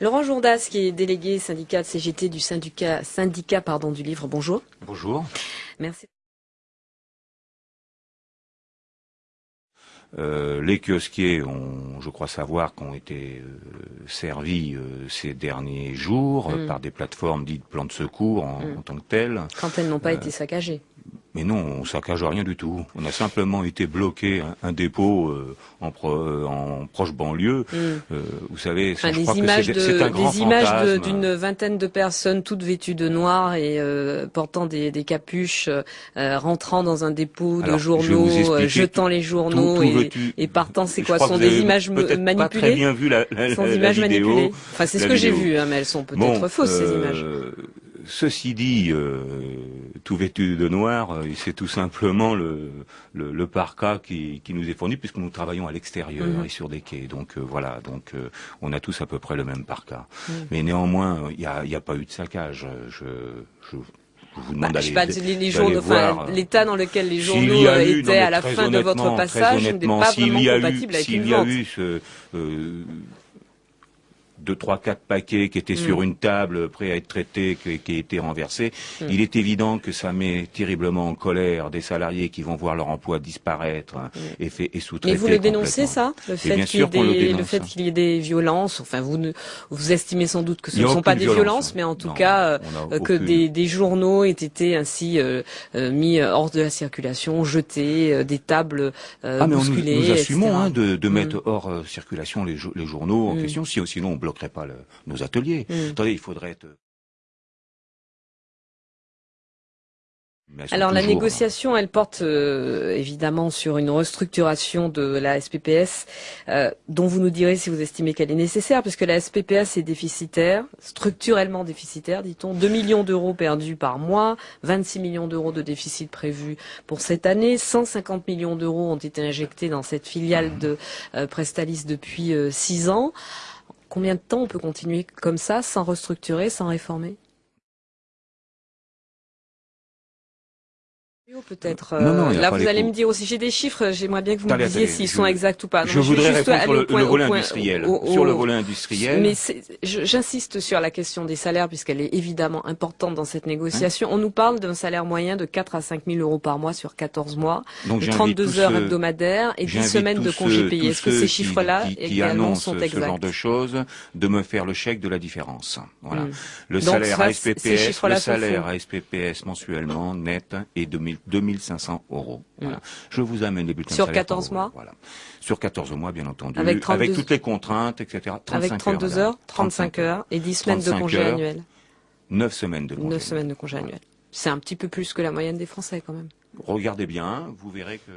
Laurent Jourdas, qui est délégué syndicat de CGT du syndicat, syndicat pardon, du livre, bonjour. Bonjour. Merci. Euh, les kiosquiers ont, je crois savoir, qu'ont été euh, servis euh, ces derniers jours Mm. par des plateformes dites plans de secours en, Mm. en tant que telles. Quand elles n'ont pas été saccagées. Mais non, on saccage rien du tout. On a simplement été bloqué un, un dépôt euh, en, pro- euh, en proche banlieue. Mm. Euh, vous savez, Enfin, je des crois images, que de, c'est un grand des images de- d'une vingtaine de personnes toutes vêtues de noir et euh, portant des, des capuches, euh, rentrant dans un dépôt Alors, de journaux, jetant les journaux tout et, et partant. C'est quoi sont des images peut-être Pas très manipulées bien vu la, la, sont la images vidéo. manipulées. Enfin, c'est ce que j'ai vu, hein, mais elles sont peut-être Bon, fausses, ces euh, images. Ceci dit, euh, tout vêtu de noir, euh, c'est tout simplement le, le, le parka qui, qui nous est fourni puisque nous travaillons à l'extérieur Mhm. et sur des quais. Donc euh, voilà, donc euh, on a tous à peu près le même parka. Mais néanmoins, il n'y a, y a pas eu de saccage. Je, je, je vous demande Bah, je pas, les, les journaux, enfin, l'état dans lequel les journaux eu- étaient à la fin de votre passage n'est pas s'il vraiment y a eu- compatible avec une y a vente. eu ce, euh, deux, trois, quatre paquets qui étaient Mm. sur une table prêts à être traités, qui, qui étaient renversés, Mm. il est évident que ça met terriblement en colère des salariés qui vont voir leur emploi disparaître hein, et, fait, et sous-traiter. Mais vous le dénoncez ça, le fait bien qu'il y ait des, y ait violences. Enfin, vous ne, vous estimez sans doute que ce ne sont pas des violence, violences, mais en tout non, cas euh, euh, que des, des journaux aient été ainsi euh, euh, mis hors de la circulation, jetés, des tables Ah mais on nous, bousculées, nous assumons hein, de, de Mm. mettre hors circulation les, jo- les journaux en Mm. question, si, sinon on bloquerait pas le- nos ateliers. Mm. Attendez, il faudrait être... Mais elles sont Alors la toujours, hein. négociation, elle porte euh, évidemment sur une restructuration de la SPPS, euh, dont vous nous direz si vous estimez qu'elle est nécessaire, puisque la SPPS est déficitaire, structurellement déficitaire, dit-on, 2 millions d'euros perdus par mois, 26 millions d'euros de déficit prévu pour cette année, 150 millions d'euros ont été injectés dans cette filiale de euh, Prestalis depuis 6 ans. Combien de temps on peut continuer comme ça, sans restructurer, sans réformer? Peut-être. Non, non, a là, vous allez me dire aussi. J'ai des chiffres. J'aimerais bien que vous me disiez s'ils sont exacts ou pas. je voudrais répondre sur le, point- le volet point- industriel. au- au- sur le volet industriel, Mais j'insiste sur la question des salaires puisqu'elle est évidemment importante dans cette négociation. Hein On nous parle d'un salaire moyen de 4 à 5 000 euros par mois sur 14 mois, donc de j'invite 32 tous heures hebdomadaires et 10 j'invite semaines de congés payés. Est-ce que ces chiffres-là également sont ce exacts genre de choses, de me faire le chèque de la différence. Voilà. Hmm. Le Donc, salaire ça, SPPS, le salaire SPPS mensuellement net est de 1000 2500 euros. Voilà. Hmm. Je vous amène les bulletins Sur de salaire 14 par mois. Voilà. Sur 14 mois, bien entendu. Avec 32 toutes les contraintes, etc. 35 avec 32 heures, 35 heures et 10 semaines de 35 congés heures. annuels. 9 semaines de congé. 9 semaines de congés annuels. C'est un petit peu plus que la moyenne des Français quand même. Regardez bien, vous verrez que...